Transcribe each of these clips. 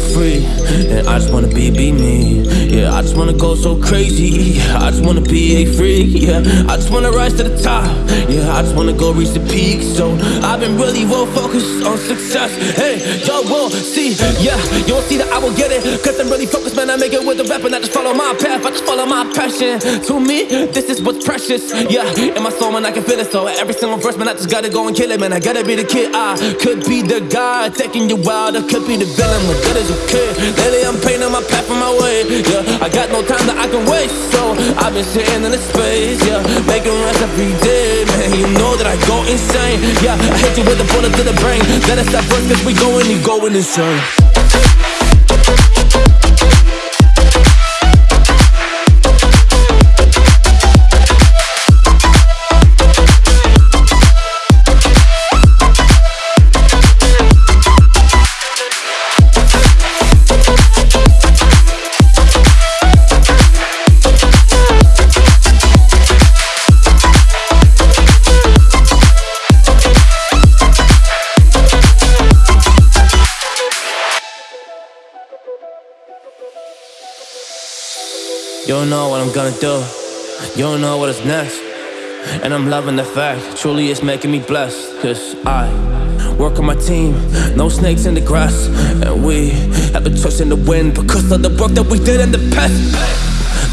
feel, free. And I just wanna be, be me. Yeah, I just wanna go so crazy. I just wanna be a freak. Yeah, I just wanna rise to the top. I just wanna go reach the peak. So I've been really well focused on success. Hey, y'all will see. Yeah, you won't see that I will get it. Cause I'm really focused, man. I make it with the rap and I just follow my path. I just follow my passion. To me, this is what's precious. Yeah, in my soul, man, I can feel it. So every single verse, man, I just gotta go and kill it, man. I gotta be the kid. I could be the guy taking you wild. I could be the villain, but good as a kid. Lately, I'm painting my path on my way. Yeah, I got no time that I can waste. So I've been sitting in the space. Yeah, making rest every day, man. You know that I go insane. Yeah, I hit you with a bullet to the brain. Let us stop first, cause we going and going insane. You don't know what I'm gonna do. You don't know what is next. And I'm loving the fact, truly it's making me blessed. Cause I work on my team, no snakes in the grass. And we have a choice in the wind because of the work that we did in the past.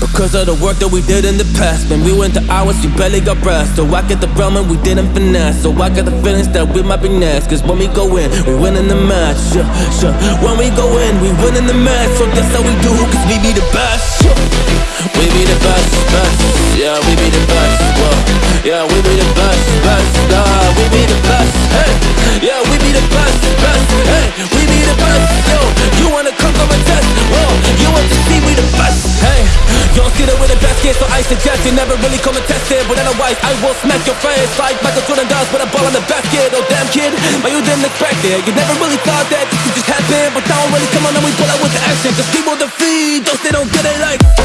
Because of the work that we did in the past Man, we went to hours, you barely got rest So I get the realm and we didn't finesse So I got the feelings that we might be next Cause when we go in, we win in the match yeah, yeah. When we go in, we win in the match So that's how we do, cause we be the best yeah. We be the best, best. Yeah, we be the best, well Yeah, we be the best, best. Nah, we be the best, hey. Yeah, we be the best, best Hey, we be the best, yo. You wanna come come and test, well You want to see we the best, hey. Don't see that with the basket, so I suggest you never really come and test it. But otherwise, I will smack your face. Like Michael Jordan does with a ball in the basket Oh damn kid, but you didn't expect it. You never really thought that this could just happen. But now really come on and we pull out with the action. Cause people defeat those they don't get it like